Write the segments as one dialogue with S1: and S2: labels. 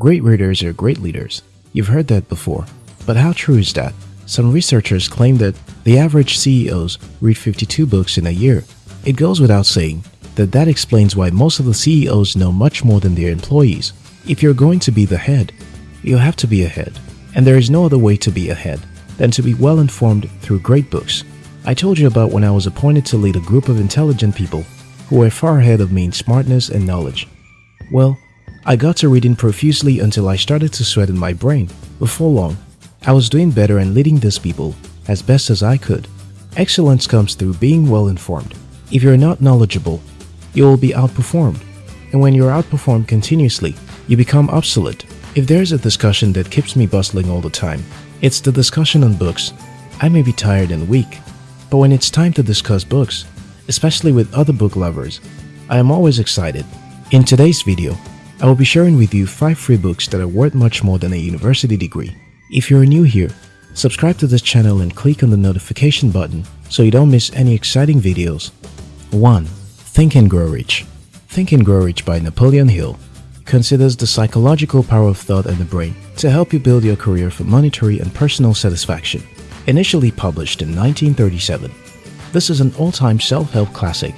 S1: Great readers are great leaders. You've heard that before. But how true is that? Some researchers claim that the average CEOs read 52 books in a year. It goes without saying that that explains why most of the CEOs know much more than their employees. If you're going to be the head, you'll have to be ahead. And there is no other way to be ahead than to be well informed through great books. I told you about when I was appointed to lead a group of intelligent people who were far ahead of me in smartness and knowledge. Well, I got to reading profusely until I started to sweat in my brain. Before long, I was doing better and leading these people as best as I could. Excellence comes through being well informed. If you're not knowledgeable, you will be outperformed. And when you're outperformed continuously, you become obsolete. If there's a discussion that keeps me bustling all the time, it's the discussion on books. I may be tired and weak, but when it's time to discuss books, especially with other book lovers, I am always excited. In today's video, I will be sharing with you 5 free books that are worth much more than a university degree. If you're new here, subscribe to this channel and click on the notification button so you don't miss any exciting videos. 1. Think and Grow Rich Think and Grow Rich by Napoleon Hill considers the psychological power of thought and the brain to help you build your career for monetary and personal satisfaction. Initially published in 1937, this is an all-time self-help classic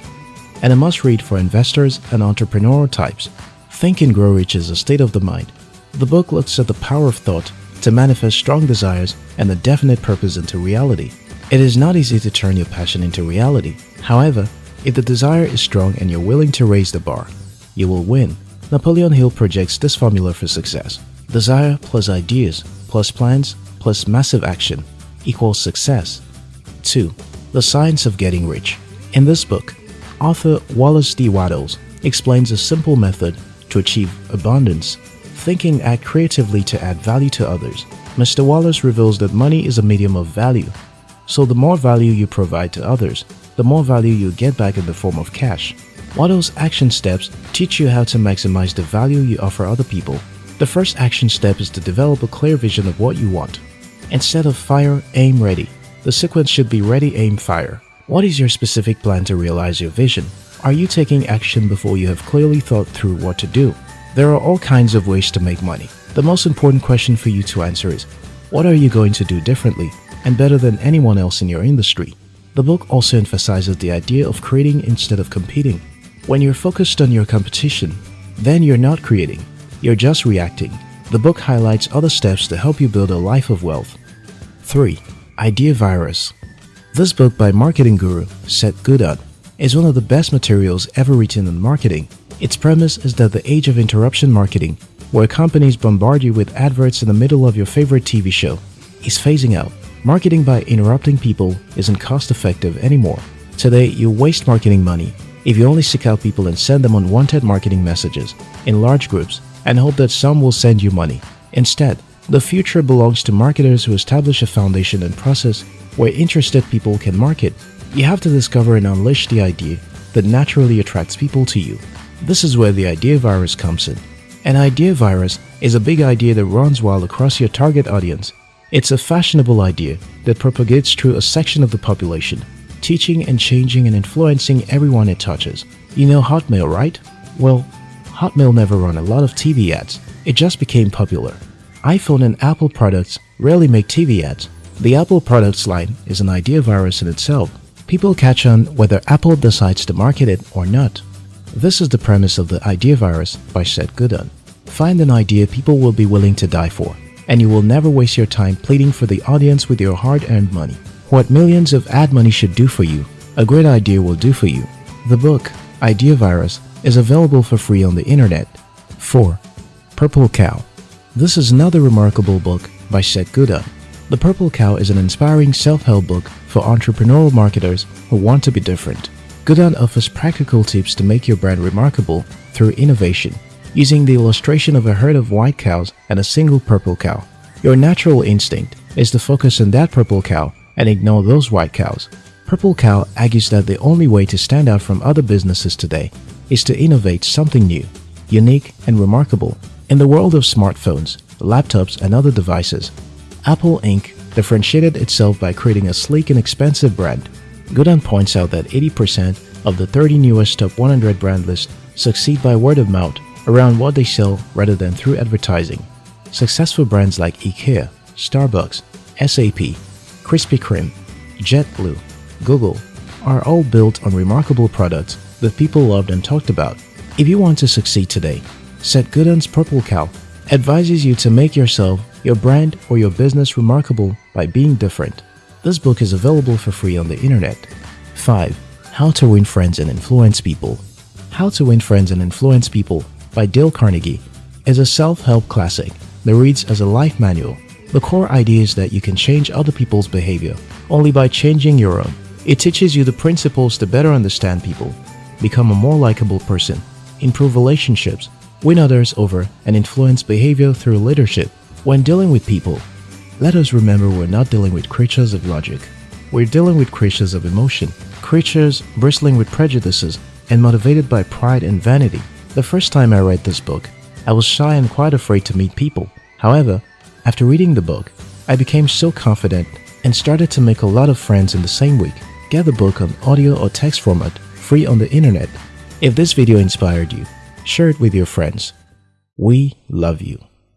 S1: and a must-read for investors and entrepreneurial types. Think and Grow Rich is a state of the mind. The book looks at the power of thought to manifest strong desires and a definite purpose into reality. It is not easy to turn your passion into reality. However, if the desire is strong and you're willing to raise the bar, you will win. Napoleon Hill projects this formula for success. Desire plus ideas plus plans plus massive action equals success. 2. The Science of Getting Rich In this book, author Wallace D. Wattles explains a simple method to achieve abundance thinking act creatively to add value to others. Mr. Wallace reveals that money is a medium of value. So the more value you provide to others, the more value you get back in the form of cash. Wattles' action steps teach you how to maximize the value you offer other people. The first action step is to develop a clear vision of what you want. Instead of fire, aim, ready, the sequence should be ready, aim, fire. What is your specific plan to realize your vision? Are you taking action before you have clearly thought through what to do? There are all kinds of ways to make money. The most important question for you to answer is, what are you going to do differently and better than anyone else in your industry? The book also emphasizes the idea of creating instead of competing. When you're focused on your competition, then you're not creating, you're just reacting. The book highlights other steps to help you build a life of wealth. 3. Idea Virus This book by marketing guru Seth Godin is one of the best materials ever written on marketing. Its premise is that the age of interruption marketing, where companies bombard you with adverts in the middle of your favorite TV show, is phasing out. Marketing by interrupting people isn't cost effective anymore. Today, you waste marketing money if you only seek out people and send them unwanted marketing messages in large groups and hope that some will send you money. Instead, the future belongs to marketers who establish a foundation and process where interested people can market. You have to discover and unleash the idea that naturally attracts people to you. This is where the idea virus comes in. An idea virus is a big idea that runs wild across your target audience. It's a fashionable idea that propagates through a section of the population, teaching and changing and influencing everyone it touches. You know Hotmail, right? Well, Hotmail never ran a lot of TV ads. It just became popular. iPhone and Apple products rarely make TV ads. The Apple products line is an idea virus in itself. People catch on whether Apple decides to market it or not. This is the premise of the idea virus by Seth Godin. Find an idea people will be willing to die for, and you will never waste your time pleading for the audience with your hard-earned money. What millions of ad money should do for you, a great idea will do for you. The book, Idea Virus, is available for free on the internet. 4. Purple Cow This is another remarkable book by Seth Godin. The Purple Cow is an inspiring self-help book for entrepreneurial marketers who want to be different. Godin offers practical tips to make your brand remarkable through innovation, using the illustration of a herd of white cows and a single purple cow. Your natural instinct is to focus on that purple cow and ignore those white cows. Purple Cow argues that the only way to stand out from other businesses today is to innovate something new, unique, and remarkable. In the world of smartphones, laptops, and other devices, Apple Inc. differentiated itself by creating a sleek and expensive brand Godin points out that 80% of the 30 newest top 100 brand lists succeed by word of mouth, around what they sell rather than through advertising. Successful brands like IKEA, Starbucks, SAP, Krispy Kreme, JetBlue, Google are all built on remarkable products that people loved and talked about. If you want to succeed today, Seth Godin's Purple Cow advises you to make yourself, your brand, or your business remarkable by being different. This book is available for free on the internet. 5. How to Win Friends and Influence People How to Win Friends and Influence People by Dale Carnegie is a self-help classic that reads as a life manual. The core idea is that you can change other people's behavior only by changing your own. It teaches you the principles to better understand people, become a more likable person, improve relationships, win others over, and influence behavior through leadership. When dealing with people, let us remember we're not dealing with creatures of logic. We're dealing with creatures of emotion, creatures bristling with prejudices and motivated by pride and vanity. The first time I read this book, I was shy and quite afraid to meet people. However, after reading the book, I became so confident and started to make a lot of friends in the same week. Get the book on audio or text format, free on the internet. If this video inspired you, share it with your friends. We love you.